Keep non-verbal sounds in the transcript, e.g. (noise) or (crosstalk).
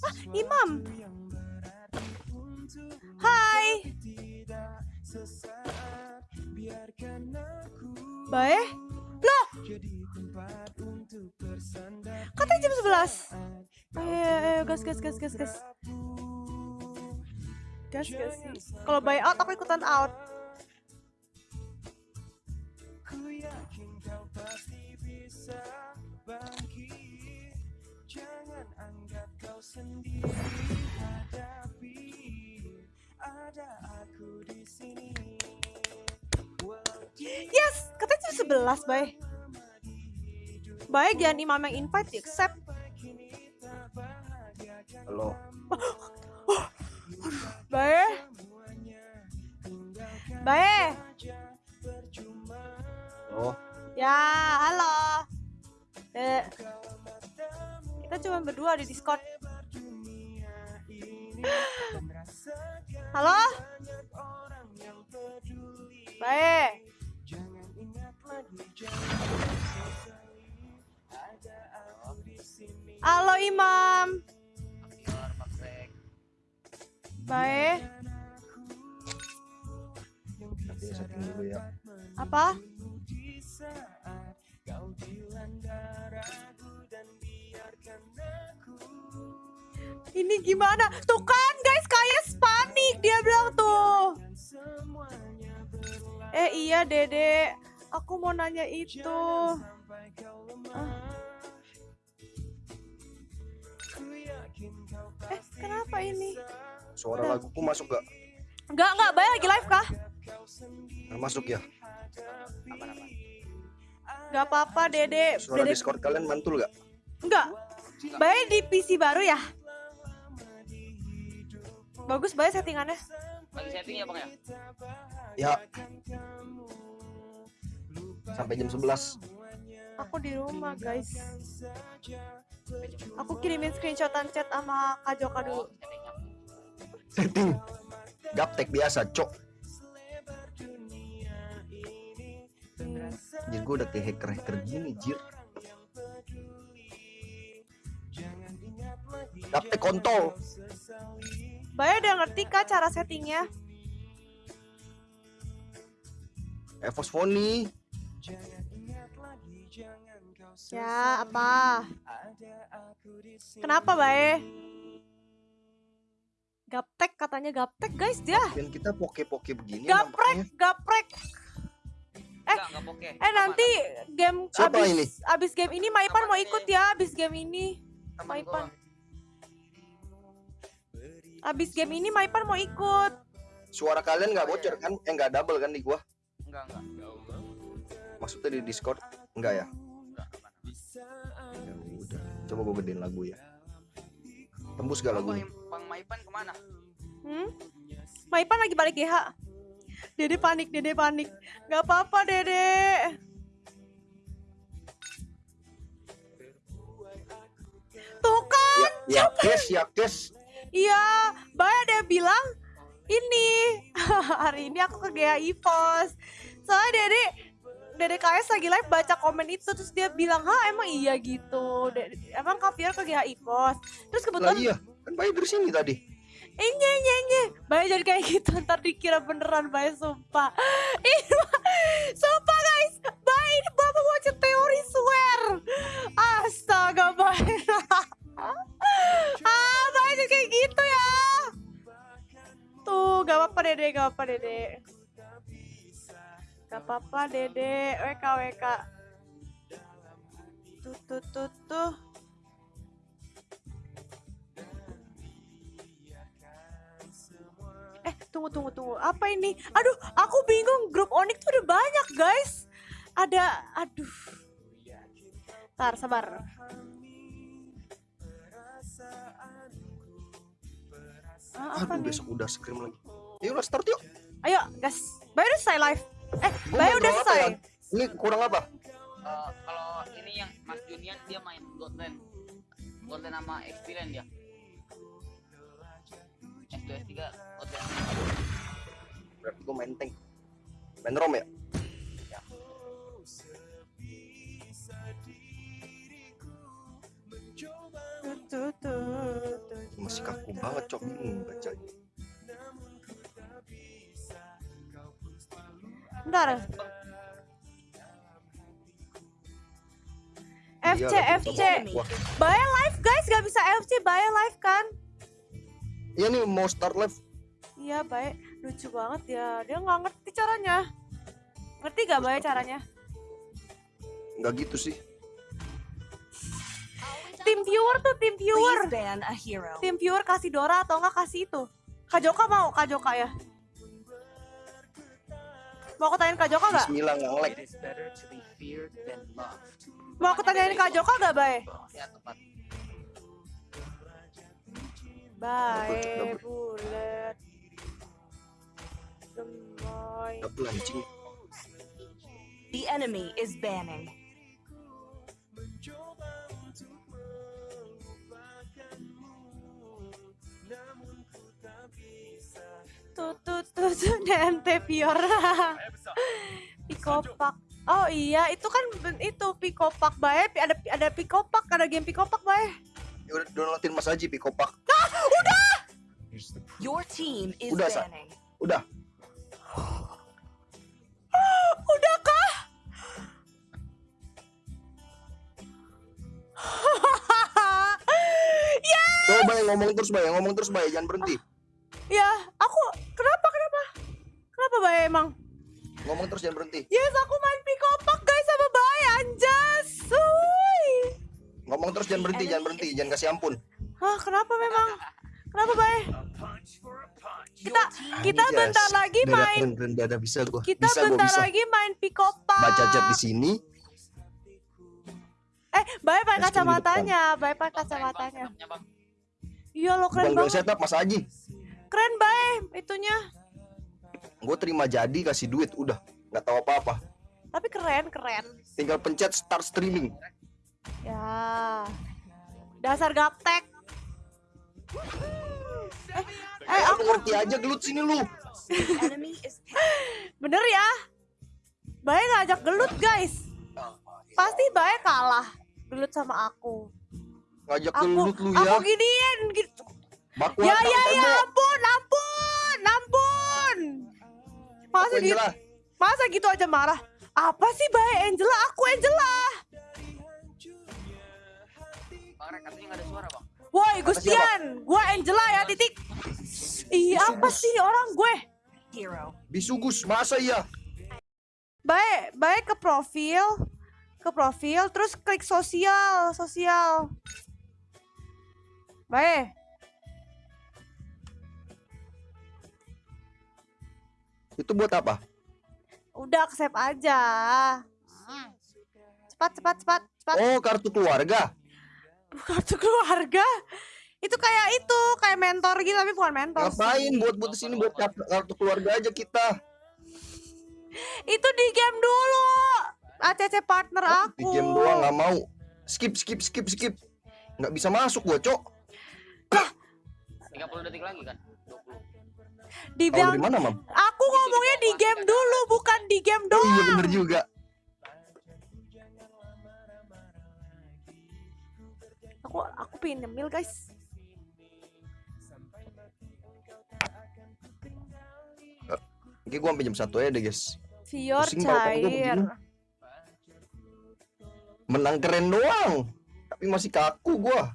Ah, Imam. Hai. Baik. Loh. Katanya jam 11. Ayo, ayo, gas, gas, gas, gas, gas. Gas, gas. Kalau buy out, aku ikutan out. Jangan anggap kau sendiri hadapi ada aku di sini. Yes, katanya jam 11, Bay. Baik, jangan imam yang invite, accept. Halo. Baik. Baik. Oh. Ya, halo. Eh, kita cuma berdua di Discord. Halo? Baik. Halo Imam. Baik. Ya. Apa? Ini gimana? Tuh kan guys, kayak panik dia bilang tuh. Eh iya Dede, aku mau nanya itu. Ah. Eh kenapa ini? Suara laguku masuk gak? Enggak enggak, bayar lagi live kah? Nggak masuk ya? Enggak apa-apa Dede. Suara Dede Discord kalian mantul gak? enggak. Bayar di PC baru ya? Bagus bayar settingannya. Lagi setting ya bang ya? Ya. Sampai jam 11. Aku di rumah guys. Aku kirimin screenshotan chat sama Kak Joka dulu. Setting. Gaptek biasa, cok. Jir gue udah kayak hacker-hacker gini, Jir. Gaptek kontol. Bayar udah ngerti kak cara settingnya? Evos Phony. Ya apa? Kenapa Bae? Gaptek katanya gaptek guys dia. Dan kita poke-poke begini Gaprek, nampaknya. gaprek. Eh, Enggak, poke. Eh nanti game Siapa abis ini? abis game ini Maipan mau ikut ya abis game ini. Teman Maipan. gua. Abis game ini Maipan mau ikut. Suara kalian nggak bocor kan? Eh nggak double kan di gua? Enggak, enggak. Maksudnya di Discord? Enggak ya? Enggak. Ya udah. Coba gue gedein lagu ya. Tembus gak lagunya? Bang Maipan ke mana? Hmm? Maipan lagi balik GH. Dede panik, Dede panik. Gak apa-apa, Dede. Tuh kan, Ya, ya kes, ya kes. Iya, Bay ada yang bilang ini (laughs) hari ini aku ke GHI Pos. Soalnya Dede Dede KS lagi live baca komen itu terus dia bilang, "Hah, emang iya gitu. Dede, emang Kaviar ke GHI Pos." Terus Lah kebetulan iya, kan bayi dari sini tadi. Enye, enye, enye. Bayi jadi kayak gitu, (laughs) ntar dikira beneran Bayi, sumpah. (laughs) Ih, sumpah guys, Bayi ini bapak mau teori swear. Dede, gak apa-apa dede. Gak apa-apa dede, WK, WK. Tuh, tuh, tuh, tuh. Eh, tunggu, tunggu, tunggu. Apa ini? Aduh, aku bingung. Grup Onyx tuh udah banyak, guys. Ada, aduh. Ntar, sabar. Ah, apa Aduh, nih? besok udah scream lagi. Yuk, lah start yuk. Ayo, gas. Bayu udah selesai live. Eh, Bayu udah selesai. ya? Ini kurang apa? Eh, kalau ini yang Mas Junian dia main Golden. Golden sama Experience dia. S2 S3 Golden. Berarti gue main tank. Main rom ya? Tuh, tuh, tuh, tuh, masih kaku banget cok hmm, bacanya Bentar. FC, Iya, FC. Bahaya live guys, gak bisa FC, bahaya live kan? iya nih mau start live Iya baik, lucu banget ya. Dia nggak ngerti caranya. Ngerti gak bahaya caranya? nggak gitu sih Tim viewer tuh tim viewer. Tim viewer kasih Dora atau enggak kasih itu. Kak Joka mau, Kak Joka ya. Mau aku tanyain Kak Joka gak? Bismillah nggak loved. Mau aku tanyain Kak Joka gak, Bay? Ya tepat. Bye, bulet. Gemoy. The enemy is banning. Tut tut tut nente pior. Pikopak. Oh iya, itu kan itu pikopak bae, ada ada pikopak, ada game pikopak bae. ya udah downloadin Mas Haji Pikopak Your team is Udah, Sa. banning. udah (gasps) Udah kah? (laughs) ya, Coba Bay, ngomong terus Bay, ngomong terus Bay, jangan berhenti. ya, aku kenapa Kenapa bae emang? Ngomong terus jangan berhenti. Yes, aku main pikopak guys sama bae anjas. Uy. Ngomong terus jangan berhenti, jangan berhenti, jangan kasih ampun. Hah, kenapa memang? Kenapa bae? Kita kita Anjas. bentar lagi main udah, udah, bisa gua. kita bisa gua bentar bisa. lagi main pikopak. Baca chat di sini. Eh, bae pakai kacamatanya, bae pakai Bang, kacamatanya. Bang. Iya lo keren gue banget. setup Mas Haji. Keren bae itunya. Gue terima jadi kasih duit, udah. Nggak tahu apa-apa. Tapi keren, keren. Tinggal pencet start streaming. Ya. Dasar gaptek. Eh, eh aku aku ngerti aja gelut sini lu. (laughs) Bener ya. Bae ngajak gelut, guys. Pasti Bae kalah. Gelut sama aku. Ngajak Aku gelut lu aku ya. giniin gitu. Baku Ya ya ya ampun, ampun, ampun. Masa Aku gitu, masa gitu aja marah? Apa sih Bae Angela? Aku Angela. Bang Rek, katanya nggak ada suara, Bang. Woi Gustian, gue Angela ya titik. Ih apa sih orang gue? hero. Bisugus, masa iya? Baik, baik ke profil, ke profil, terus klik sosial, sosial. Baik, Itu buat apa? udah save aja. Cepat, cepat, cepat, cepat. Oh, kartu keluarga. Kartu keluarga. Itu kayak itu, kayak mentor gitu tapi bukan mentor. Ngapain buat buat sini buat kartu, keluarga aja kita. Itu di game dulu. ACC partner aku. Di game doang nggak mau. Skip, skip, skip, skip. Nggak bisa masuk gua, Cok. 30 detik lagi kan? 20. Dibilang mana, Mam? aku ngomongnya di game dulu, bukan di game Oh doang. iya bener juga. Aku aku pengen nyemil guys. Oke, gua sampai jam satu aja deh, guys. Vior Pusing cair. Menang keren doang. Tapi masih kaku gua.